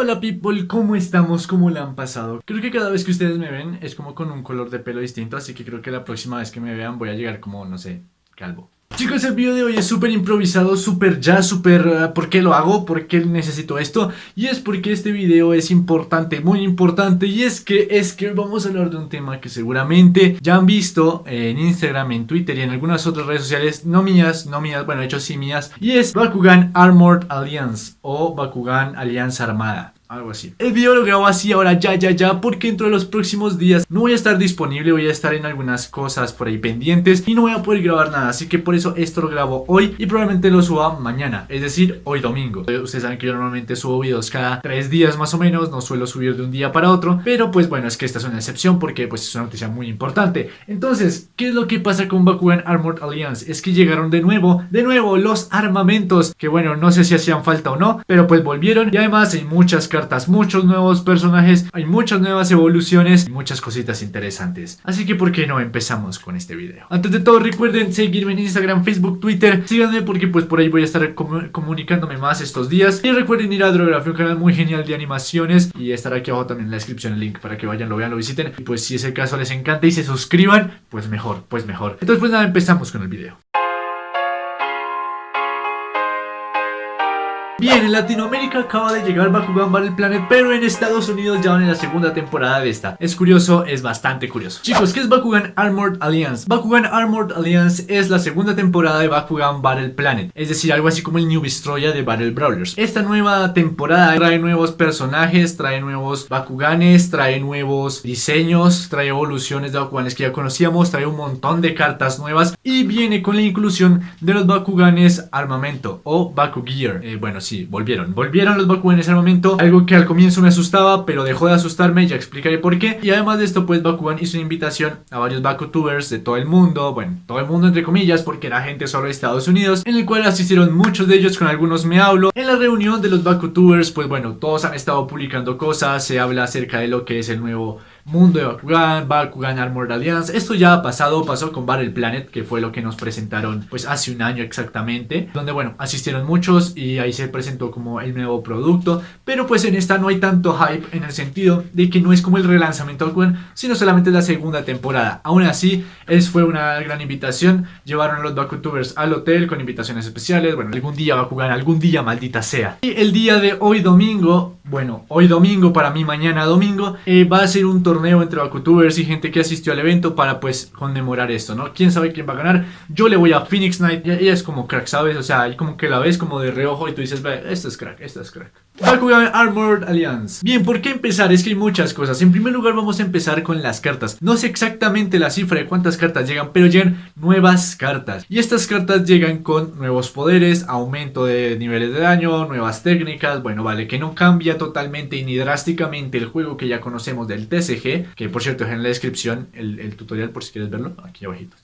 Hola people, ¿cómo estamos? ¿Cómo la han pasado? Creo que cada vez que ustedes me ven es como con un color de pelo distinto, así que creo que la próxima vez que me vean voy a llegar como, no sé, calvo. Chicos, el video de hoy es súper improvisado, súper ya, súper... Uh, ¿Por qué lo hago? ¿Por qué necesito esto? Y es porque este video es importante, muy importante Y es que, es que vamos a hablar de un tema que seguramente ya han visto en Instagram, en Twitter y en algunas otras redes sociales No mías, no mías, bueno, de hecho sí mías Y es Bakugan Armored Alliance o Bakugan Alianza Armada algo así. El video lo grabo así ahora ya, ya, ya, porque dentro de los próximos días no voy a estar disponible, voy a estar en algunas cosas por ahí pendientes y no voy a poder grabar nada, así que por eso esto lo grabo hoy y probablemente lo suba mañana, es decir, hoy domingo. Ustedes saben que yo normalmente subo videos cada tres días más o menos, no suelo subir de un día para otro, pero pues bueno, es que esta es una excepción porque pues es una noticia muy importante. Entonces, ¿qué es lo que pasa con Bakugan Armored Alliance? Es que llegaron de nuevo, de nuevo los armamentos, que bueno, no sé si hacían falta o no, pero pues volvieron y además hay muchas muchos nuevos personajes, hay muchas nuevas evoluciones y muchas cositas interesantes. Así que por qué no empezamos con este video. Antes de todo recuerden seguirme en Instagram, Facebook, Twitter, síganme porque pues por ahí voy a estar comunicándome más estos días. Y recuerden ir a Drografía, un canal muy genial de animaciones y estará aquí abajo también en la descripción el link para que vayan, lo vean, lo visiten. Y pues si es el caso les encanta y se suscriban, pues mejor, pues mejor. Entonces pues nada, empezamos con el video. Bien, en Latinoamérica acaba de llegar Bakugan Battle Planet, pero en Estados Unidos ya van en la segunda temporada de esta. Es curioso, es bastante curioso. Chicos, ¿qué es Bakugan Armored Alliance? Bakugan Armored Alliance es la segunda temporada de Bakugan Battle Planet, es decir, algo así como el New Destroya de Battle Brawlers. Esta nueva temporada trae nuevos personajes, trae nuevos Bakuganes, trae nuevos diseños, trae evoluciones de Bakuganes que ya conocíamos, trae un montón de cartas nuevas y viene con la inclusión de los Bakuganes armamento o Bakugear. Eh, bueno, sí, volvieron. Volvieron los Bakugan en ese momento. Algo que al comienzo me asustaba, pero dejó de asustarme. Ya explicaré por qué. Y además de esto, pues Bakugan hizo una invitación a varios Bakutubers de todo el mundo. Bueno, todo el mundo entre comillas, porque era gente solo de Estados Unidos. En el cual asistieron muchos de ellos, con algunos me hablo. En la reunión de los Bakutubers, pues bueno, todos han estado publicando cosas. Se habla acerca de lo que es el nuevo mundo de Bakugan, Bakugan Armored Alliance. Esto ya ha pasado, pasó con Battle Planet, que fue lo que nos presentaron pues hace un año exactamente. Donde bueno, asistieron muchos y ahí se presentó como el nuevo producto. Pero pues en esta no hay tanto hype en el sentido de que no es como el relanzamiento de Bakugan, sino solamente la segunda temporada. Aún así, es, fue una gran invitación. Llevaron a los Bakutubers al hotel con invitaciones especiales. Bueno, algún día Bakugan, algún día maldita sea. Y el día de hoy domingo, bueno, hoy domingo para mí mañana domingo, eh, va a ser un torneo entre Bakutubers y gente que asistió al evento para pues conmemorar esto, ¿no? ¿Quién sabe quién va a ganar? Yo le voy a Phoenix Knight, ella es como crack, ¿sabes? O sea, como que la ves como de reojo y tú dices, ve, esto es crack, esto es crack. Bakugan Armored Alliance Bien, ¿por qué empezar? Es que hay muchas cosas En primer lugar vamos a empezar con las cartas No sé exactamente la cifra de cuántas cartas llegan Pero llegan nuevas cartas Y estas cartas llegan con nuevos poderes Aumento de niveles de daño Nuevas técnicas Bueno, vale, que no cambia totalmente ni drásticamente el juego que ya conocemos del TCG Que por cierto, en la descripción el, tutorial por si quieres verlo Aquí abajito.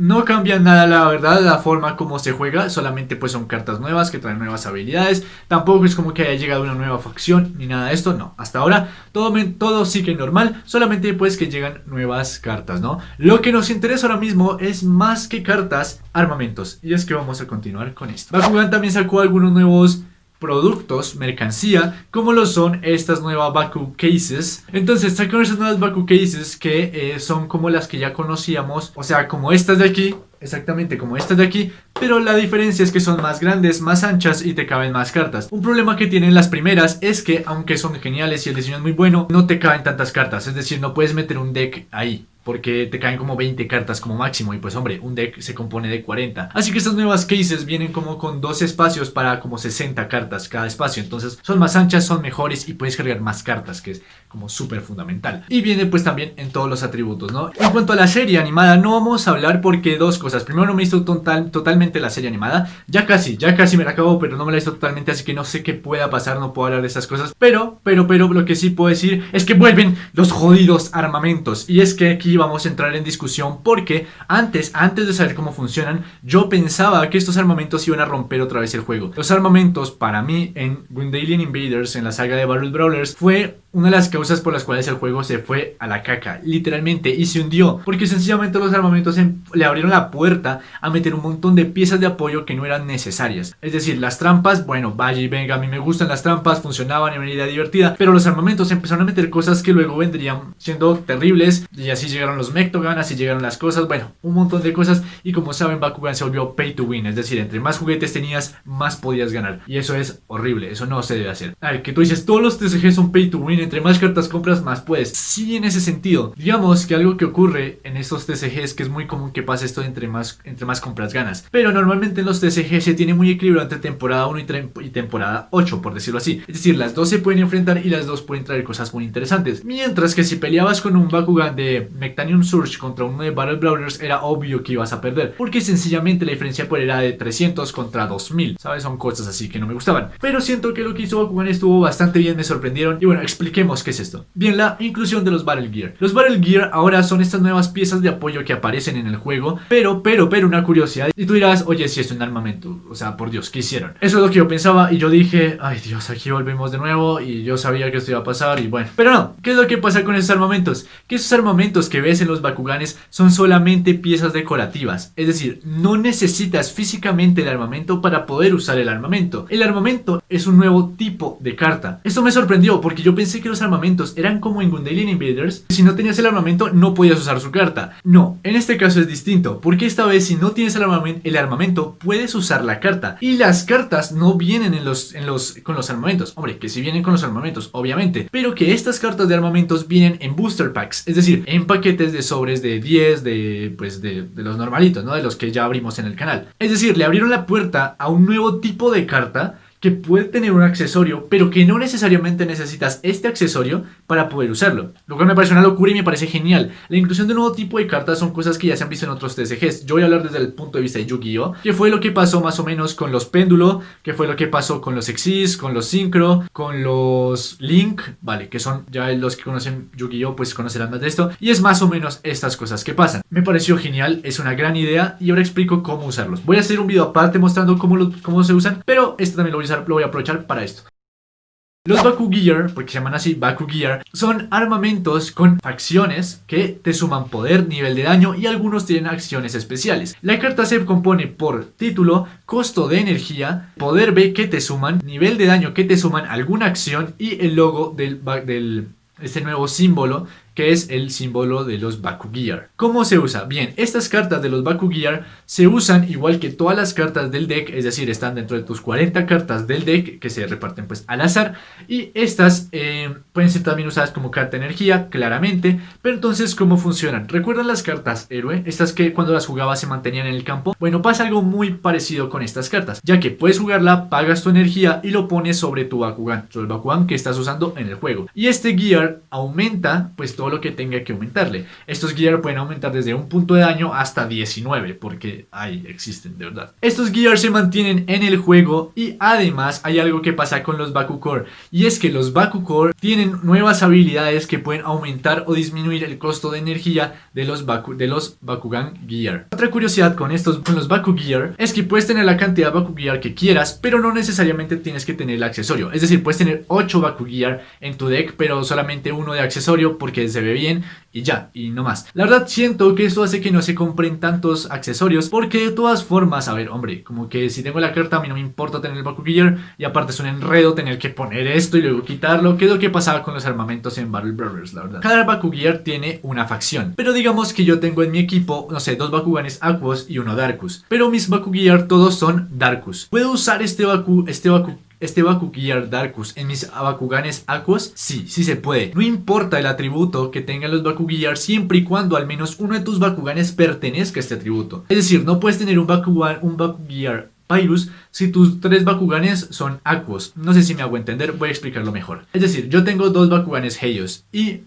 No cambia nada la verdad la forma como se juega, solamente pues son cartas nuevas que traen nuevas habilidades, tampoco es como que haya llegado una nueva facción ni nada de esto, no, hasta ahora todo, todo sigue normal, solamente pues que llegan nuevas cartas, ¿no? Lo que nos interesa ahora mismo es más que cartas, armamentos, y es que vamos a continuar con esto. Bakugan también sacó algunos nuevos productos, mercancía, como lo son estas nuevas Baku Cases. Entonces sacaron esas nuevas Baku Cases que eh, son como las que ya conocíamos, o sea, como estas de aquí, exactamente como estas de aquí, pero la diferencia es que son más grandes, más anchas y te caben más cartas. Un problema que tienen las primeras es que, aunque son geniales y el diseño es muy bueno, no te caben tantas cartas, es decir, no puedes meter un deck ahí porque te caen como 20 cartas como máximo y pues hombre, un deck se compone de 40. Así que estas nuevas cases vienen como con dos espacios para como 60 cartas cada espacio, entonces son más anchas, son mejores y puedes cargar más cartas, que es como súper fundamental. Y viene pues también en todos los atributos, ¿no? En cuanto a la serie animada, no vamos a hablar porque dos cosas. Primero no me visto total, totalmente la serie animada, ya casi, ya casi me la acabo, pero no me la visto totalmente, así que no sé qué pueda pasar, no puedo hablar de esas cosas. Pero, pero, pero, lo que sí puedo decir es que vuelven los jodidos armamentos. Y es que aquí vamos a entrar en discusión porque antes, antes de saber cómo funcionan, yo pensaba que estos armamentos iban a romper otra vez el juego. Los armamentos para mí en Gundalian Invaders, en la saga de Battle Brawlers, fue una de las causas por las cuales el juego se fue a la caca, literalmente, y se hundió, porque sencillamente los armamentos le abrieron la puerta a meter un montón de piezas de apoyo que no eran necesarias. Es decir, las trampas, bueno, vaya y venga, a mí me gustan las trampas, funcionaban en idea divertida, pero los armamentos empezaron a meter cosas que luego vendrían siendo terribles, y así llegaron los Mectogan, así llegaron las cosas, bueno, un montón de cosas, y como saben, Bakugan se volvió pay to win, es decir, entre más juguetes tenías, más podías ganar, y eso es horrible, eso no se debe hacer. A ver, que tú dices, todos los TCG son pay to win, entre más cartas compras, más puedes. Sí, en ese sentido. Digamos que algo que ocurre en estos TCGs, que es muy común que pase esto entre más, entre más compras ganas. Pero normalmente en los TCG se tiene muy equilibrado entre temporada 1 y, temporada 8, por decirlo así. Es decir, las dos se pueden enfrentar y las dos pueden traer cosas muy interesantes. Mientras que si peleabas con un Bakugan de Mectanium Surge contra uno de Battle Brawlers, era obvio que ibas a perder. Porque sencillamente la diferencia por era de 300 contra 2000. ¿Sabes? Son cosas así que no me gustaban. Pero siento que lo que hizo Bakugan estuvo bastante bien, me sorprendieron. Y bueno, expliquemos qué es esto. Bien, la inclusión de los Battle Gear. Los Battle Gear ahora son estas nuevas piezas de apoyo que aparecen en el juego, pero, pero, pero una curiosidad. Y tú dirás, oye, si es un armamento, o sea, por Dios, ¿qué hicieron? Eso es lo que yo pensaba y yo dije, ay Dios, aquí volvemos de nuevo y yo sabía que esto iba a pasar y bueno. Pero no, ¿qué es lo que pasa con esos armamentos? Que esos armamentos que ves en los Bakuganes son solamente piezas decorativas, es decir, no necesitas físicamente el armamento para poder usar el armamento. El armamento es un nuevo tipo de carta. Esto me sorprendió porque yo pensé que los armamentos eran como en Gundalian Invaders. Si no tenías el armamento no podías usar su carta. No, en este caso es distinto porque esta vez si no tienes el armamento, el armamento puedes usar la carta. Y las cartas no vienen en los, en los, con los armamentos. Hombre, que si vienen con los armamentos, obviamente. Pero que estas cartas de armamentos vienen en booster packs. Es decir, en paquetes de sobres de 10, de, pues de los normalitos, ¿no? De los que ya abrimos en el canal. Es decir, le abrieron la puerta a un nuevo tipo de carta que puede tener un accesorio, pero que no necesariamente necesitas este accesorio para poder usarlo. Lo cual me parece una locura y me parece genial. La inclusión de un nuevo tipo de cartas son cosas que ya se han visto en otros TCGs. Yo voy a hablar desde el punto de vista de Yu-Gi-Oh! Que fue lo que pasó más o menos con los Péndulo, que fue lo que pasó con los Exis, con los Synchro, con los Link, vale, que son ya los que conocen Yu-Gi-Oh! pues conocerán más de esto. Y es más o menos estas cosas que pasan. Me pareció genial, es una gran idea y ahora explico cómo usarlos. Voy a hacer un video aparte mostrando cómo, cómo se usan, pero esto también lo voy a aprovechar para esto. Los Baku Gear, porque se llaman así Baku Gear, son armamentos con facciones que te suman poder, nivel de daño y algunos tienen acciones especiales. La carta se compone por título, costo de energía, poder B que te suman, nivel de daño que te suman, alguna acción y el logo del, del este nuevo símbolo que es el símbolo de los Bakugear. ¿Cómo se usa? Bien, estas cartas de los Bakugear se usan igual que todas las cartas del deck, es decir, están dentro de tus 40 cartas del deck que se reparten pues al azar y estas eh, pueden ser también usadas como carta energía, claramente, pero entonces ¿cómo funcionan? ¿Recuerdan las cartas héroe? Estas que cuando las jugabas se mantenían en el campo. Bueno, pasa algo muy parecido con estas cartas, ya que puedes jugarla, pagas tu energía y lo pones sobre tu Bakugan, sobre el Bakugan que estás usando en el juego. Y este Gear aumenta pues todo lo que tenga que aumentarle. Estos gear pueden aumentar desde un punto de daño hasta 19, porque ahí existen de verdad. Estos gear se mantienen en el juego y además hay algo que pasa con los Bakukor, y es que los Bakukor tienen nuevas habilidades que pueden aumentar o disminuir el costo de energía de los, Baku, de los Bakugan Gear. Otra curiosidad con estos, con los Baku Gear, es que puedes tener la cantidad de Baku Gear que quieras, pero no necesariamente tienes que tener el accesorio. Es decir, puedes tener 8 Baku Gear en tu deck, pero solamente uno de accesorio porque se ve bien y ya, y no más. La verdad siento que esto hace que no se compren tantos accesorios porque de todas formas, a ver, hombre, como que si tengo la carta a mí no me importa tener el Baku Gear y aparte es un enredo tener que poner esto y luego quitarlo, que es lo que pasaba con los armamentos en Battle Brothers, la verdad. Cada Baku Gear tiene una facción, pero digamos que yo tengo en mi equipo, no sé, dos Bakuganes Aquos y uno Darkus, pero mis Baku Gear todos son Darkus. Puedo usar este Baku, este Baku este Bakugear Darkus en mis Bakuganes Aquos? Sí, sí se puede. No importa el atributo que tengan los Bakugear siempre y cuando al menos uno de tus Bakuganes pertenezca a este atributo. Es decir, no puedes tener un Bakugan, un Bakugear Pyrus si tus tres Bakuganes son Aquos. No sé si me hago entender, voy a explicarlo mejor. Es decir, yo tengo dos Bakuganes Heios y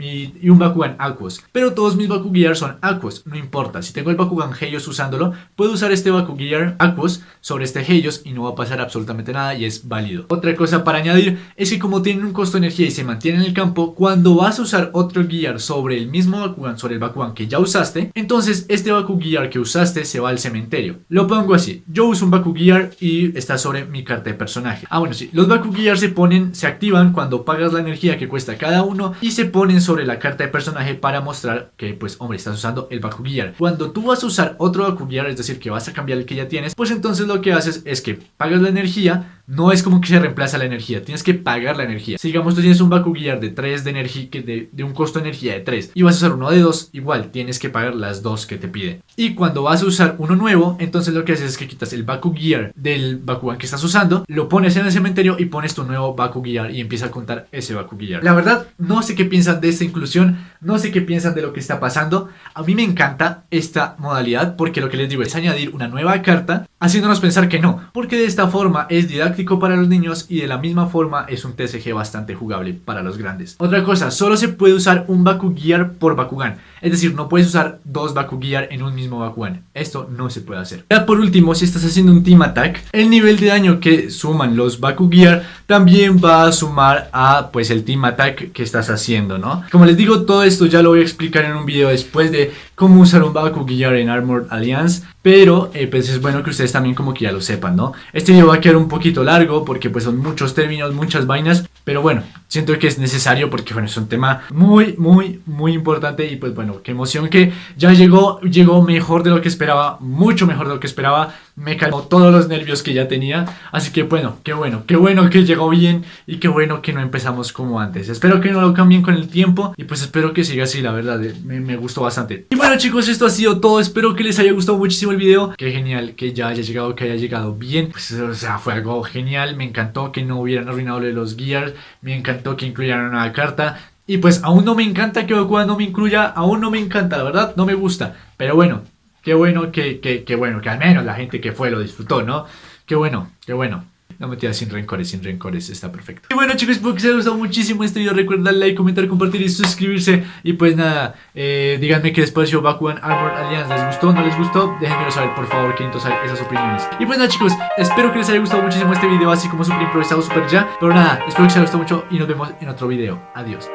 y un Bakugan Aquos. Pero todos mis Bakugear son Aquos, no importa. Si tengo el Bakugan Helios usándolo, puedo usar este Bakugear Aquos sobre este Helios y no va a pasar absolutamente nada y es válido. Otra cosa para añadir es que como tienen un costo de energía y se mantiene en el campo, cuando vas a usar otro Gear sobre el mismo Bakugan, sobre el Bakugan que ya usaste, entonces este Bakugear que usaste se va al cementerio. Lo pongo así, yo uso un Bakugear y está sobre mi carta de personaje. Ah bueno sí, los Bakugear se ponen, se activan cuando pagas la energía que cuesta cada uno y se ponen sobre la carta de personaje para mostrar que pues hombre estás usando el Bakugear. Cuando tú vas a usar otro Bakugear, es decir que vas a cambiar el que ya tienes, pues entonces lo que haces es que pagas la energía no es como que se reemplaza la energía, tienes que pagar la energía. Si digamos tú tienes un Bakugear de 3 de energía, de, de un costo de energía de 3 y vas a usar uno de 2, igual tienes que pagar las dos que te pide. Y cuando vas a usar uno nuevo, entonces lo que haces es que quitas el Bakugear del Bakugan que estás usando, lo pones en el cementerio y pones tu nuevo Bakugear y empieza a contar ese Bakugear. La verdad, no sé qué piensan de esta inclusión, no sé qué piensan de lo que está pasando. A mí me encanta esta modalidad porque lo que les digo es añadir una nueva carta haciéndonos pensar que no, porque de esta forma es didáctico para los niños y de la misma forma es un TCG bastante jugable para los grandes. Otra cosa, solo se puede usar un Bakugear por Bakugan, es decir, no puedes usar dos Bakugear en un mismo Bakugan, esto no se puede hacer. Ya por último, si estás haciendo un Team Attack, el nivel de daño que suman los Bakugear también va a sumar a pues el Team Attack que estás haciendo, ¿no? Como les digo, todo esto ya lo voy a explicar en un video después de cómo usar un Bakugear en Armored Alliance, pero eh, pues es bueno que ustedes también como que ya lo sepan, ¿no? Este video va a quedar un poquito largo porque pues son muchos términos, muchas vainas, pero bueno, siento que es necesario porque bueno, es un tema muy, muy, muy importante y pues bueno, qué emoción que ya llegó, llegó mejor de lo que esperaba, mucho mejor de lo que esperaba, me calmó todos los nervios que ya tenía, así que bueno, qué bueno, qué bueno que llegó bien y qué bueno que no empezamos como antes, espero que no lo cambien con el tiempo y pues espero que siga así, la verdad, me, me gustó bastante. Y bueno chicos, esto ha sido todo, espero que les haya gustado muchísimo el video, qué genial que ya haya llegado, que haya llegado bien, pues o sea, fue algo genial, me encantó que no hubieran arruinado los gears, me encantó que incluyeran una carta, y pues aún no me encanta que Goku no me incluya, aún no me encanta, la verdad, no me gusta. Pero bueno, qué bueno que, que, que bueno, que al menos la gente que fue lo disfrutó, ¿no? Qué bueno, qué bueno. No me tiras sin rencores, sin rencores, está perfecto. Y bueno chicos, espero que os haya gustado muchísimo este video. Recuerden darle like, comentar, compartir y suscribirse. Y pues nada, eh, díganme qué despacio Bakugan Armor Alliance les gustó, no les gustó. Déjenmelo saber, por favor, queriendo saber esas opiniones. Y pues nada chicos, espero que les haya gustado muchísimo este video, así como super improvisado, super ya. Pero nada, espero que os haya gustado mucho y nos vemos en otro video. Adiós.